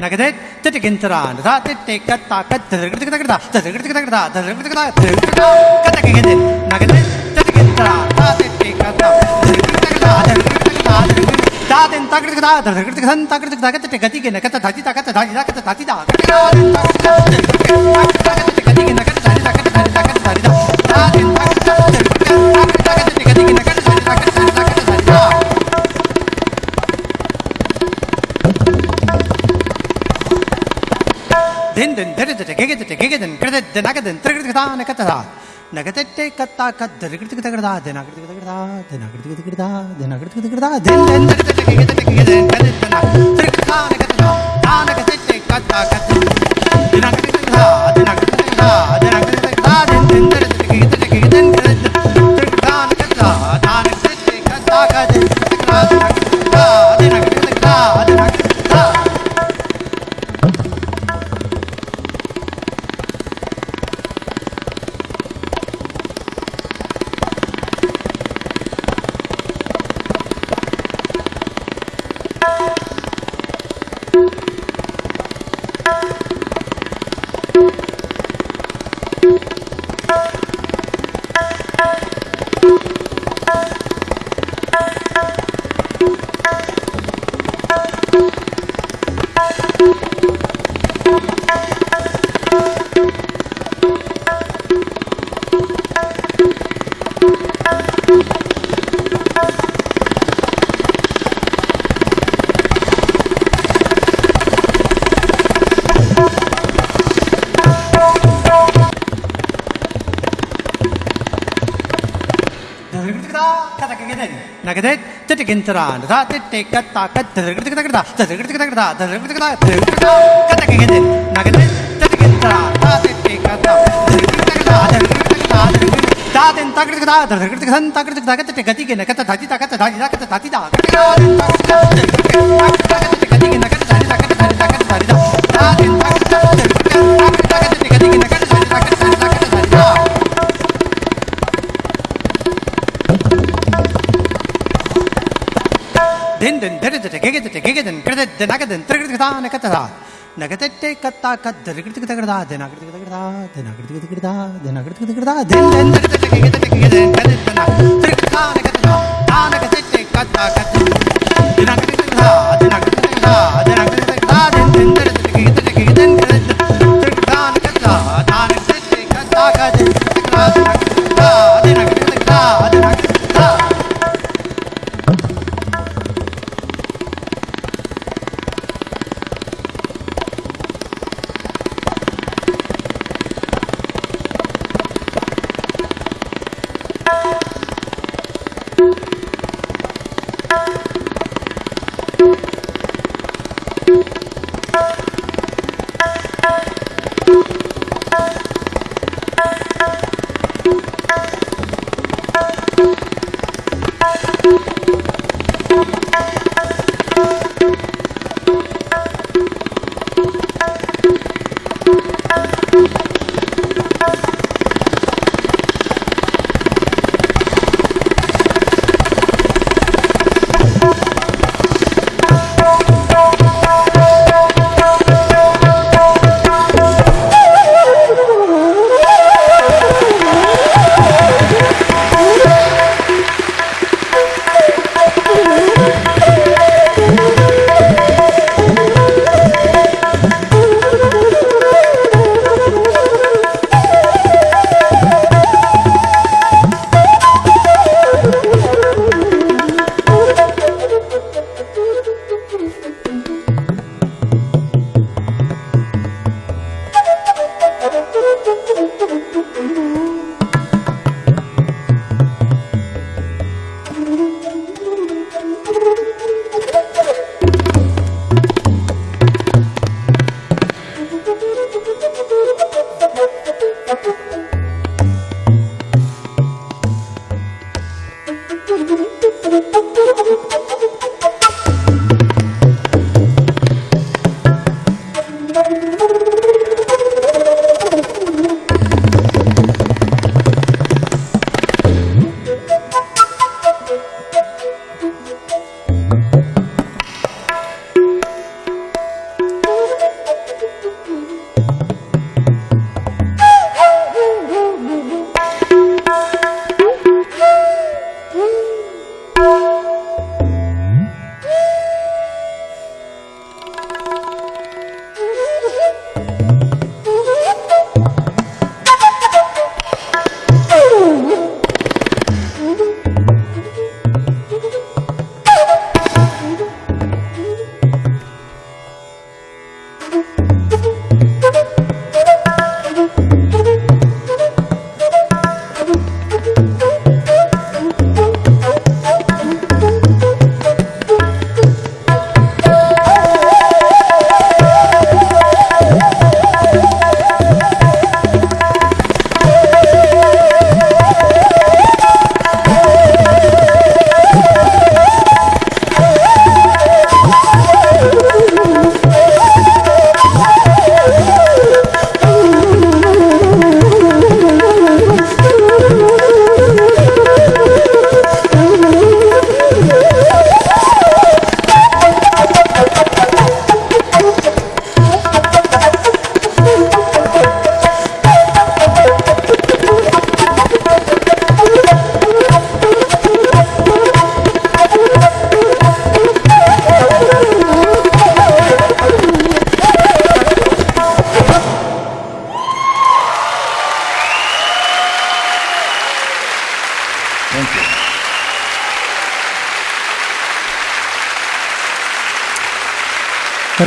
投げて出てけんたらんだ出てかたか出てくるだけだ出てくるだけだ出てくるだけだ出てくるだけだ出てけん投げて出てけんたら出てかた出てくるだけだ出てくるだけだ出てくるだけだ दादन ताकड़ दा धड़कड़ धन ताकड़ ताकत ते गति के नकत धाति ताकत धाति ताकत धाति ताकत दादन ताकड़ ताकत गति के नकत धाति ताकत धाति ताकत धाति ताकत दादन ताकड़ தெந்தன் தரிதட்ட கெகதட்ட கெகதன் கிரதத்த நகதன் திரகிருதா நகததா நகதட்டை கத்தா கத்த கிருத்துக்கு தகடதா தென கிருத்துக்கு தகடதா தென கிருத்துக்கு தகடதா தென கிருத்துக்கு தகடதா தெந்தன் தரிதட்ட கெகதட்ட கெகதன் கிரதத்த திரகிருதா நகததா நகதட்டை கத்தா கத்த தென கிருத்துக்கு தகடதா தென नगदे तिटकिंतराधा तिटिकता कत्तकता तकता तकता कतकिंदे नगदे तिटकिंतराधा तिटिकता तकता तकता दादिन तकता तकता तकता कत गति के नकत धाती ताकत धाती ताकत धाती ताकत गति के ಗೆಗೆದಟೆ ಗೆಗೆದನ್ ಕೃತಜ್ಞ ನಗದನ್ ತ್ರಗೃತಿಗದ ನಕತದ ನಗತಟ್ಟೆ ಕತ್ತ, ಕದ್ದ ರಿಗೃತಿಗದ ಗಡದ ದನ ಗೃತಿಗದ ಗಡದ ದನ ಗೃತಿಗದ ಗಡದ ದನ ಗೃತಿಗದ ಗಡದ ದನ ಗೃತಿಗದ Gaddada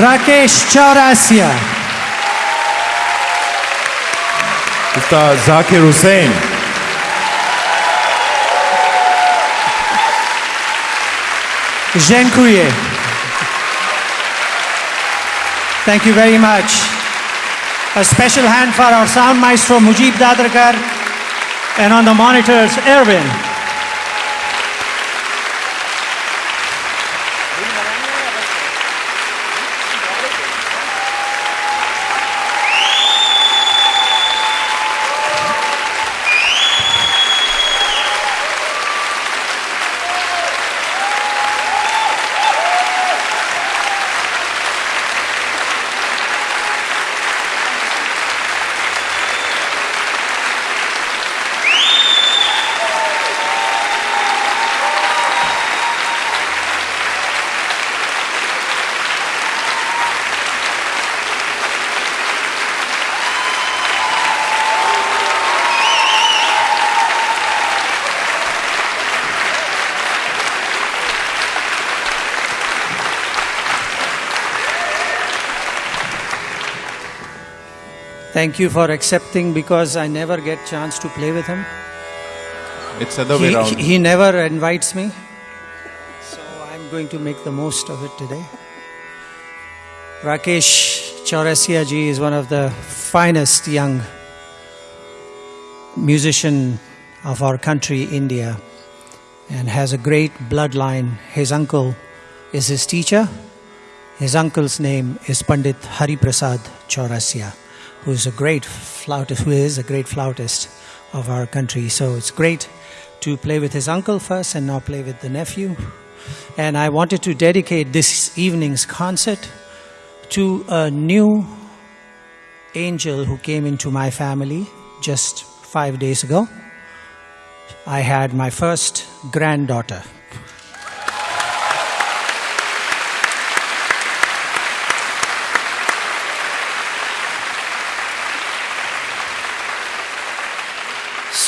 Rakesh Chaurasia. Ustad Zakir Hussain. Couillet. Thank you very much. A special hand for our sound maestro Mujib Dadrakar and on the monitors Erwin. Thank you for accepting because I never get chance to play with him. It's the other way He, around. he never invites me. So I'm going to make the most of it today. Rakesh Chaurasia ji is one of the finest young musician of our country, India, and has a great bloodline. His uncle is his teacher. His uncle's name is Pandit Hari Prasad Chaurasia, who is a great flautist, who is a great flautist of our country. So it's great to play with his uncle first and now play with the nephew. And I wanted to dedicate this evening's concert to a new angel who came into my family just five days ago. I had my first granddaughter.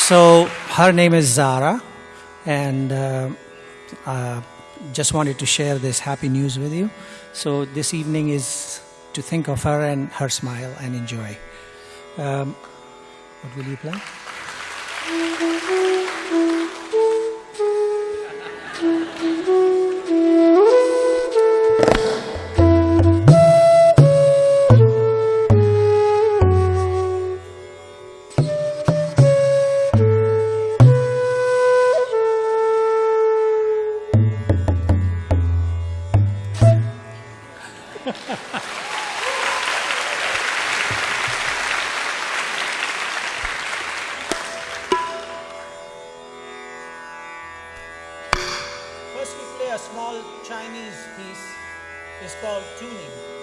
So her name is Zara, and uh, uh, just wanted to share this happy news with you. So this evening is to think of her and her smile and enjoy. Um, what will you play? First, we play a small Chinese piece. It's called tuning.